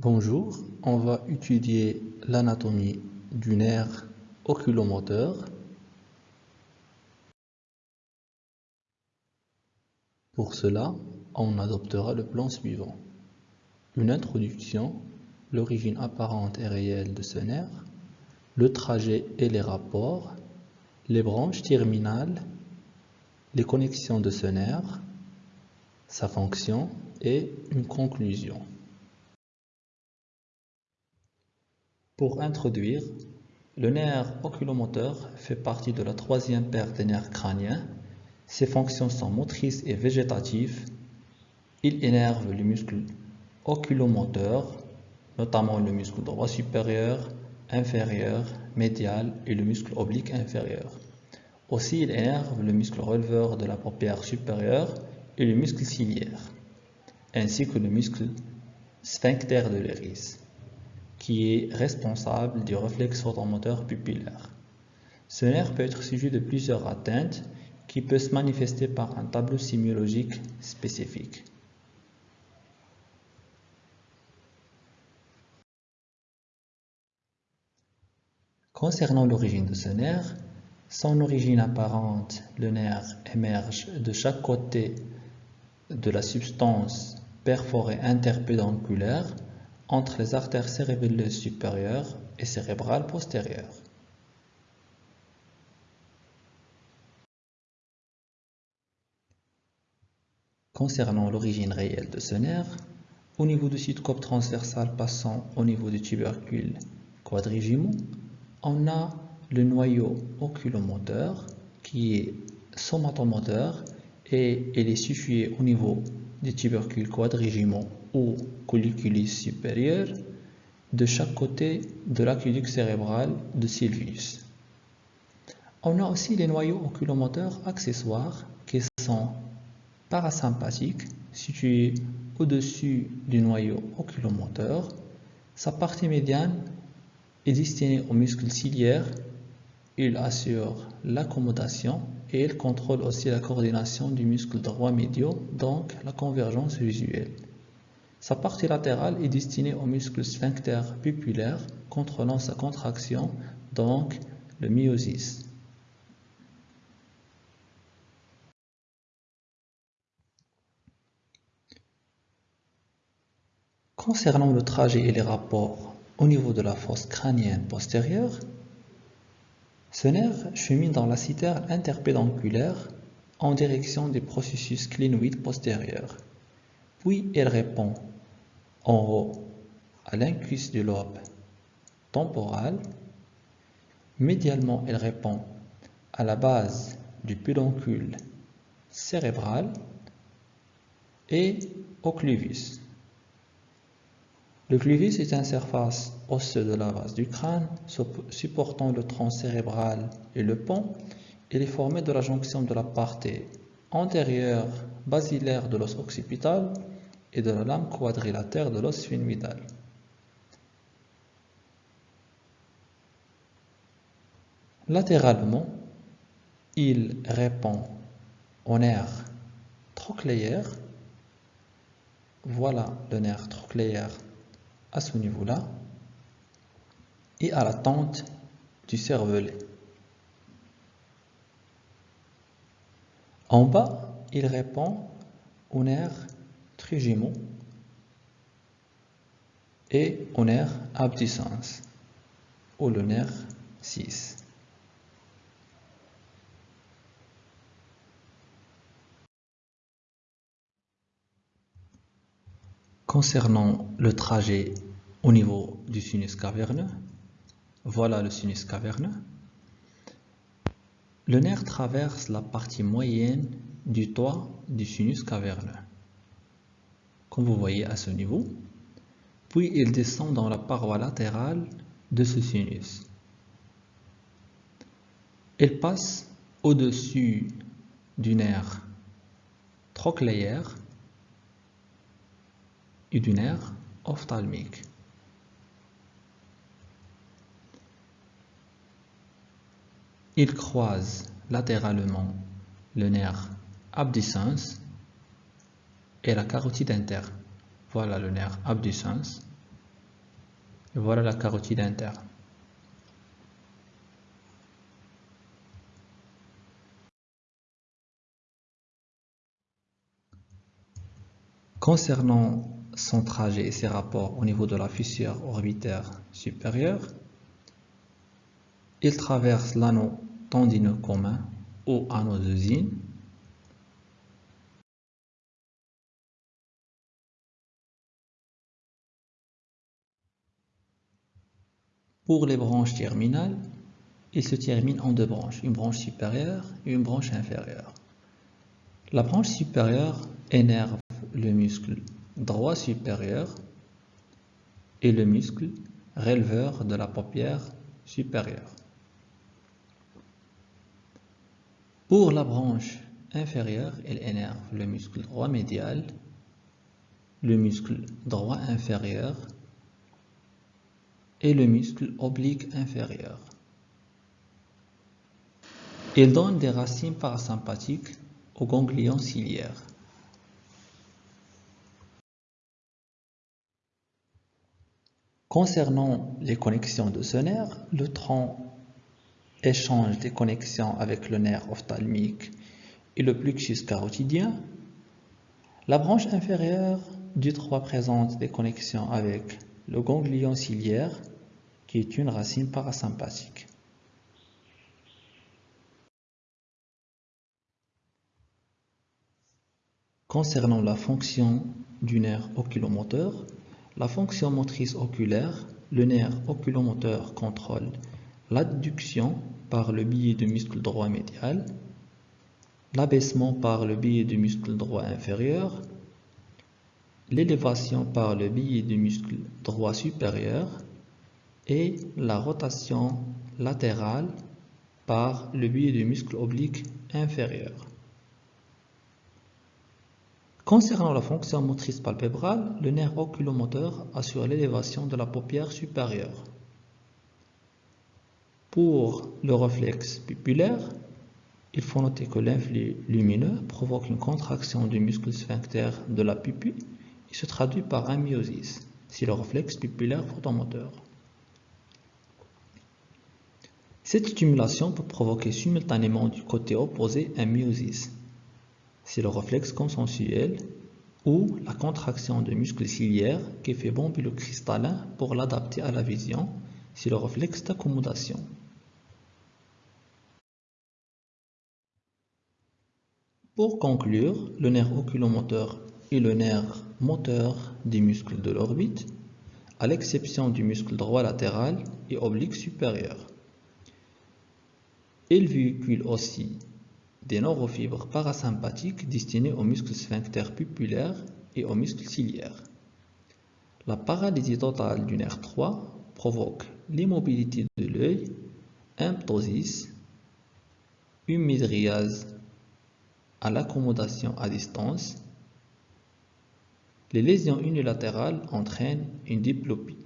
Bonjour, on va étudier l'anatomie du nerf oculomoteur. Pour cela, on adoptera le plan suivant. Une introduction, l'origine apparente et réelle de ce nerf, le trajet et les rapports, les branches terminales, les connexions de ce nerf, sa fonction et une conclusion. Pour introduire, le nerf oculomoteur fait partie de la troisième paire des nerfs crâniens. Ses fonctions sont motrices et végétatives. Il énerve le muscle oculomoteur, notamment le muscle droit supérieur, inférieur, médial et le muscle oblique inférieur. Aussi, il énerve le muscle releveur de la paupière supérieure et le muscle ciliaire, ainsi que le muscle sphincter de l'iris qui est responsable du réflexe photomoteur pupillaire. Ce nerf peut être sujet de plusieurs atteintes qui peuvent se manifester par un tableau sémiologique spécifique. Concernant l'origine de ce nerf, son origine apparente, le nerf émerge de chaque côté de la substance perforée interpédonculaire entre les artères cérébelleuses supérieures et cérébrales postérieures. Concernant l'origine réelle de ce nerf, au niveau du cope transversal passant au niveau du tubercule quadrigimeaux, on a le noyau oculomoteur qui est somatomoteur et il est situé au niveau du tubercule quadrigimeaux ou colliculus supérieur de chaque côté de l'aqueduc cérébral de Sylvius. On a aussi les noyaux oculomoteurs accessoires qui sont parasympathiques situés au-dessus du noyau oculomoteur. Sa partie médiane est destinée au muscle ciliaire. Il assure l'accommodation et il contrôle aussi la coordination du muscle droit médio, donc la convergence visuelle. Sa partie latérale est destinée au muscle sphincter pupillaire contrôlant sa contraction, donc le myosis. Concernant le trajet et les rapports au niveau de la fosse crânienne postérieure, ce nerf chemine dans la citerne interpédonculaire en direction des processus clinoïdes postérieurs. Puis elle répond en haut à l'incus du lobe temporal. Médialement, elle répond à la base du pédoncule cérébral et au cluvis. Le cluvis est une surface osseuse de la base du crâne supportant le tronc cérébral et le pont. Il est formé de la jonction de la partie antérieure basilaire de l'os occipital et de la lame quadrilatère de l'os sphenoïdal. Latéralement, il répond au nerf trochléaire. Voilà le nerf trochléaire à ce niveau-là et à la tente du cervelet. En bas, il répond au nerf trigémaux et au nerf abducens ou le nerf 6. Concernant le trajet au niveau du sinus caverneux, voilà le sinus caverneux. Le nerf traverse la partie moyenne du toit du sinus caverneux, comme vous voyez à ce niveau, puis il descend dans la paroi latérale de ce sinus. Il passe au-dessus du nerf trochléaire et du nerf ophtalmique. Il croise latéralement le nerf et la carotide interne. Voilà le nerf abducens Et voilà la carotide interne. Concernant son trajet et ses rapports au niveau de la fissure orbitaire supérieure, il traverse l'anneau tendineux commun ou Zinn Pour les branches terminales, il se termine en deux branches, une branche supérieure et une branche inférieure. La branche supérieure énerve le muscle droit supérieur et le muscle releveur de la paupière supérieure. Pour la branche inférieure, elle énerve le muscle droit médial, le muscle droit inférieur et le muscle oblique inférieur. Il donne des racines parasympathiques au ganglion ciliaire. Concernant les connexions de ce nerf, le tronc échange des connexions avec le nerf ophtalmique et le plexus carotidien. La branche inférieure du tronc présente des connexions avec le ganglion ciliaire, qui est une racine parasympathique. Concernant la fonction du nerf oculomoteur, la fonction motrice oculaire, le nerf oculomoteur contrôle l'adduction par le biais du muscle droit médial, l'abaissement par le biais du muscle droit inférieur, l'élévation par le biais du muscle droit supérieur et la rotation latérale par le biais du muscle oblique inférieur. Concernant la fonction motrice palpébrale, le nerf oculomoteur assure l'élévation de la paupière supérieure. Pour le réflexe pupillaire, il faut noter que l'influx lumineux provoque une contraction du muscle sphincter de la pupille et se traduit par un myosis, si le réflexe pupillaire photomoteur. Cette stimulation peut provoquer simultanément du côté opposé un myosis, c'est le réflexe consensuel ou la contraction de muscles ciliaires qui fait bomber le cristallin pour l'adapter à la vision, c'est le réflexe d'accommodation. Pour conclure, le nerf oculomoteur est le nerf moteur des muscles de l'orbite, à l'exception du muscle droit latéral et oblique supérieur. Il véhicule aussi des neurofibres parasympathiques destinées aux muscles sphincter pupillaires et aux muscles ciliaires. La paralysie totale du nerf 3 provoque l'immobilité de l'œil, un ptosis, une midriase à l'accommodation à distance. Les lésions unilatérales entraînent une diplopie.